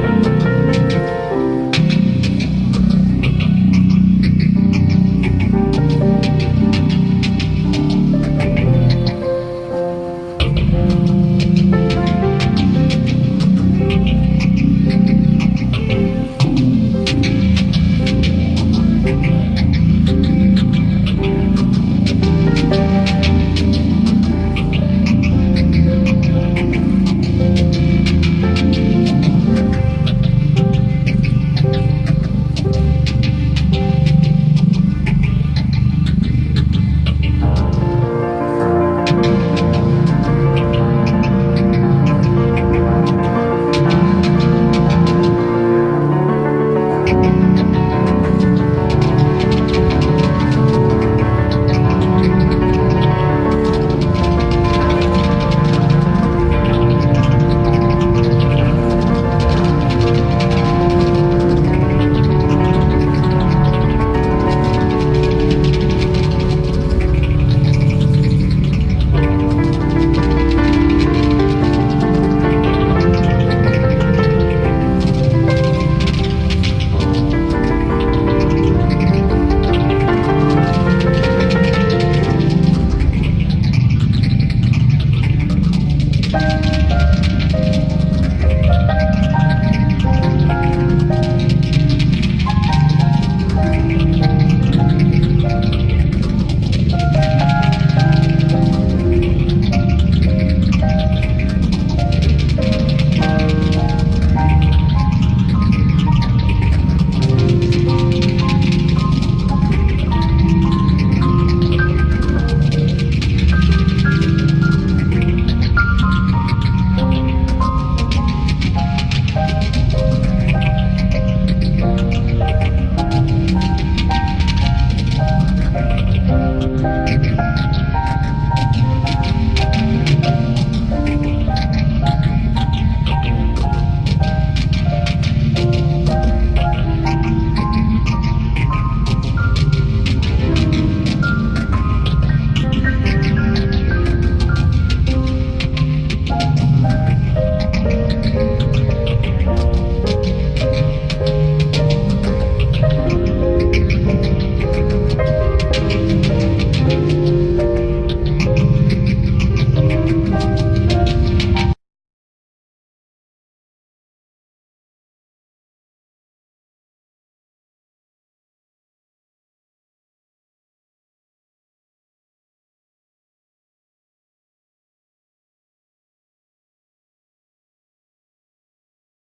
Bye.